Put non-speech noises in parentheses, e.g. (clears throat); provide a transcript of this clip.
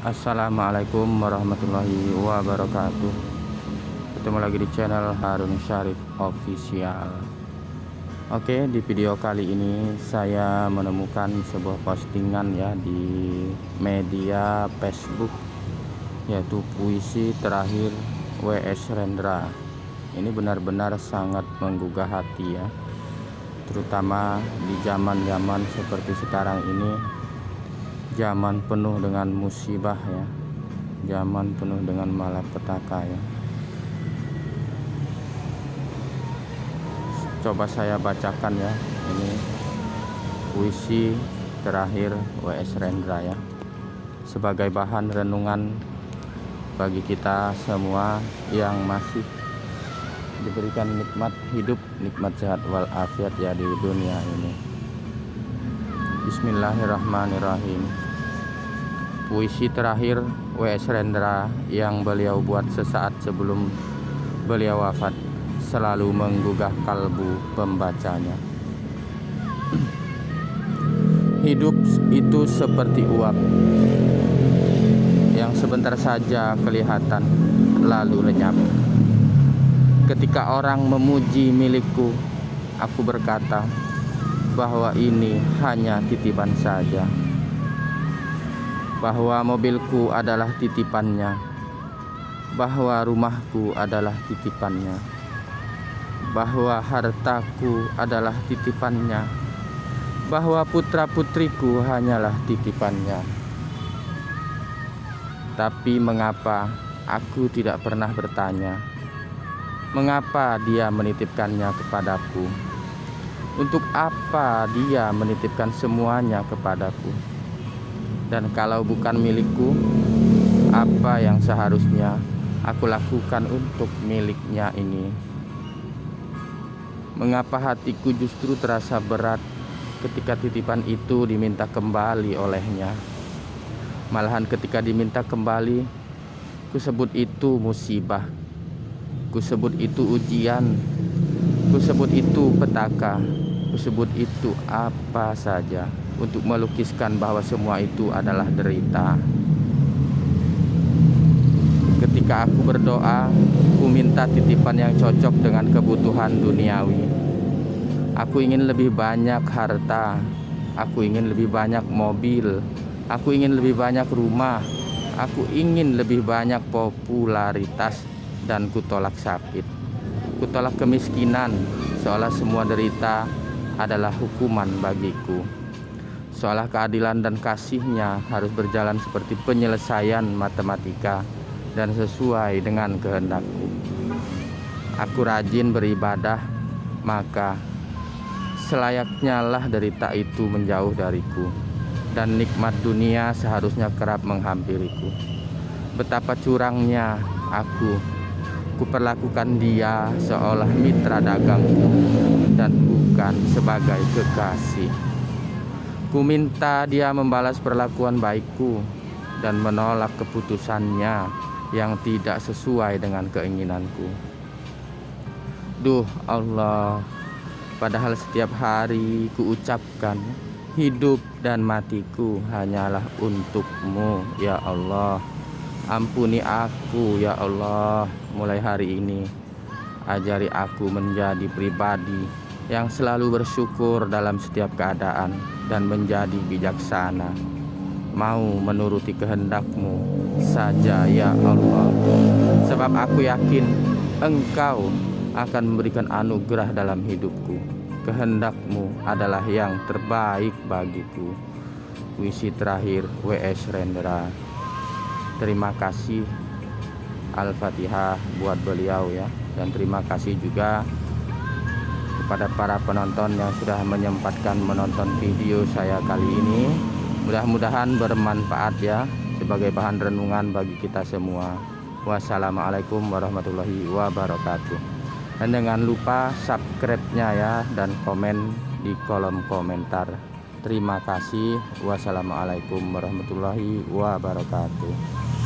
Assalamualaikum warahmatullahi wabarakatuh. Ketemu lagi di channel Harun Syarif Official. Oke di video kali ini saya menemukan sebuah postingan ya di media Facebook Yaitu puisi terakhir W.S. Rendra. Ini benar-benar sangat menggugah hati ya Terutama di zaman-zaman seperti sekarang ini zaman penuh dengan musibah ya. Zaman penuh dengan malapetaka ya. Coba saya bacakan ya. Ini puisi terakhir W.S. Rendra ya. Sebagai bahan renungan bagi kita semua yang masih diberikan nikmat hidup nikmat sehat walafiat ya di dunia ini Bismillahirrahmanirrahim Puisi terakhir W.S. Rendra yang beliau buat sesaat sebelum beliau wafat selalu menggugah kalbu pembacanya (clears throat) Hidup itu seperti uap yang sebentar saja kelihatan lalu lenyap Ketika orang memuji milikku aku berkata bahwa ini hanya titipan saja. Bahwa mobilku adalah titipannya. Bahwa rumahku adalah titipannya. Bahwa hartaku adalah titipannya. Bahwa putra-putriku hanyalah titipannya. Tapi mengapa aku tidak pernah bertanya? Mengapa dia menitipkannya kepadaku untuk apa dia menitipkan semuanya kepadaku? Dan kalau bukan milikku, apa yang seharusnya aku lakukan untuk miliknya ini? Mengapa hatiku justru terasa berat ketika titipan itu diminta kembali olehnya? Malahan ketika diminta kembali, kusebut itu musibah. Kusebut itu ujian Kusebut itu petaka, kusebut itu apa saja untuk melukiskan bahwa semua itu adalah derita. Ketika aku berdoa, ku minta titipan yang cocok dengan kebutuhan duniawi. Aku ingin lebih banyak harta, aku ingin lebih banyak mobil, aku ingin lebih banyak rumah, aku ingin lebih banyak popularitas dan kutolak sakit. Kutolak kemiskinan, seolah semua derita adalah hukuman bagiku. Seolah keadilan dan kasihnya harus berjalan seperti penyelesaian matematika dan sesuai dengan kehendakku. Aku rajin beribadah, maka selayaknya lah derita itu menjauh dariku dan nikmat dunia seharusnya kerap menghampiriku. Betapa curangnya aku Kuperlakukan dia seolah mitra dagangku dan bukan sebagai kekasih. Ku minta dia membalas perlakuan baikku dan menolak keputusannya yang tidak sesuai dengan keinginanku. Duh Allah, padahal setiap hari ku ucapkan hidup dan matiku hanyalah untukmu ya Allah. Ampuni aku ya Allah. Mulai hari ini Ajari aku menjadi pribadi yang selalu bersyukur dalam setiap keadaan Dan menjadi bijaksana. Mau menuruti kehendakmu saja ya Allah. Sebab aku yakin engkau akan memberikan anugerah dalam hidupku. Kehendakmu adalah yang terbaik bagiku. Puisi terakhir W.S. Rendra terima kasih Al-Fatihah buat beliau ya. Dan terima kasih juga kepada para penonton yang sudah menyempatkan menonton video saya kali ini. Mudah-mudahan bermanfaat ya sebagai bahan renungan bagi kita semua. Wassalamualaikum warahmatullahi wabarakatuh. Dan jangan lupa subscribe-nya ya dan komen di kolom komentar terima kasih. Wassalamualaikum warahmatullahi wabarakatuh